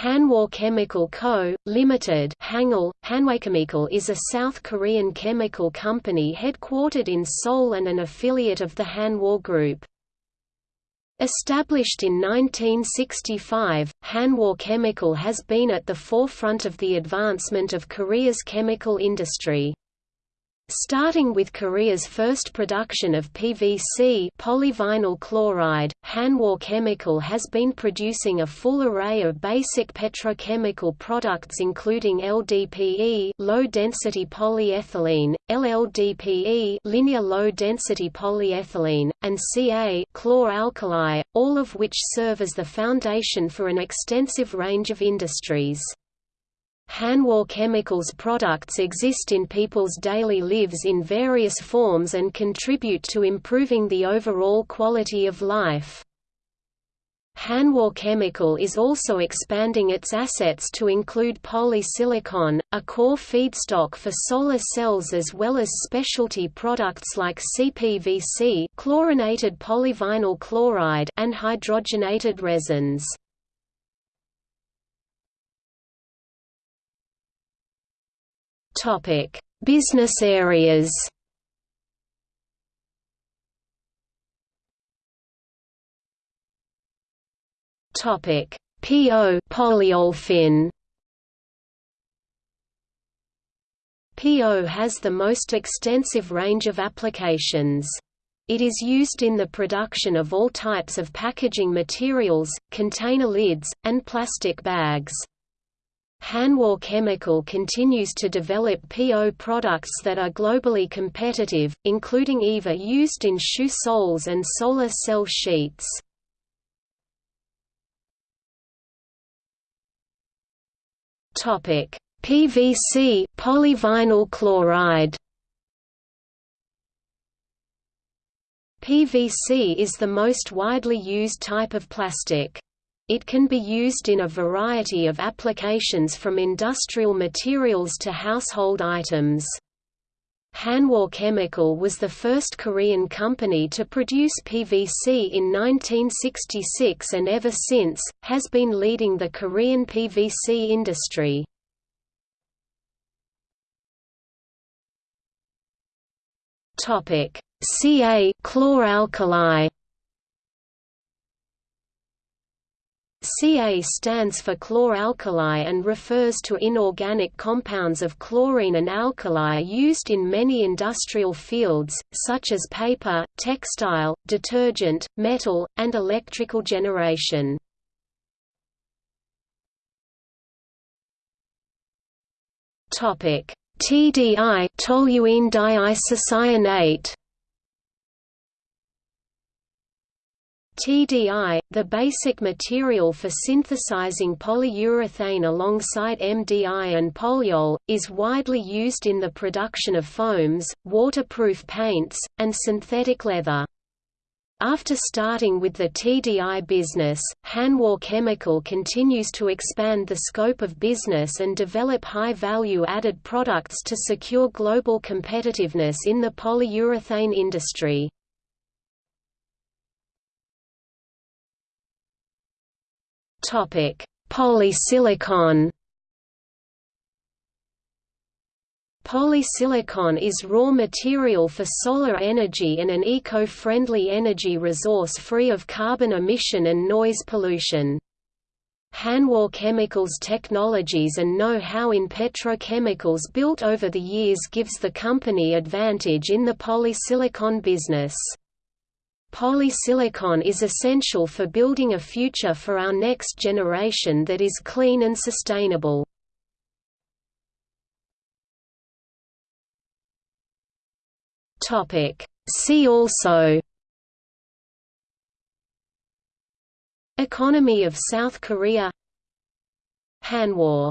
Hanwha Chemical Co., Limited Hangul, Hanwhachemical is a South Korean chemical company headquartered in Seoul and an affiliate of the Hanwha Group. Established in 1965, Hanwha Chemical has been at the forefront of the advancement of Korea's chemical industry. Starting with Korea's first production of PVC polyvinyl chloride, Hanwha Chemical has been producing a full array of basic petrochemical products including LDPE low-density polyethylene, LLDPE linear low-density polyethylene, and Ca chlor-alkali, all of which serve as the foundation for an extensive range of industries. Hanwha Chemicals products exist in people's daily lives in various forms and contribute to improving the overall quality of life. Hanwha Chemical is also expanding its assets to include polysilicon, a core feedstock for solar cells as well as specialty products like CPVC chlorinated polyvinyl chloride and hydrogenated resins. Topic: Business areas. Topic: PO polyolefin. PO has the most extensive range of applications. It is used in the production of all types of packaging materials, container lids, and plastic bags. Hanwha Chemical continues to develop PO products that are globally competitive, including EVA used in shoe soles and solar cell sheets. PVC polyvinyl chloride PVC is the most widely used type of plastic. It can be used in a variety of applications from industrial materials to household items. Hanwha Chemical was the first Korean company to produce PVC in 1966 and ever since, has been leading the Korean PVC industry. Ca chlor-alkali Ca stands for chlor-alkali and refers to inorganic compounds of chlorine and alkali used in many industrial fields, such as paper, textile, detergent, metal, and electrical generation. TDI toluene diisocyanate TDI, the basic material for synthesizing polyurethane alongside MDI and polyol, is widely used in the production of foams, waterproof paints, and synthetic leather. After starting with the TDI business, Hanwha Chemical continues to expand the scope of business and develop high-value added products to secure global competitiveness in the polyurethane industry. Topic: Polysilicon. Polysilicon is raw material for solar energy and an eco-friendly energy resource free of carbon emission and noise pollution. Hanwha Chemicals technologies and know-how in petrochemicals built over the years gives the company advantage in the polysilicon business. Polysilicon is essential for building a future for our next generation that is clean and sustainable. See also Economy of South Korea Hanwha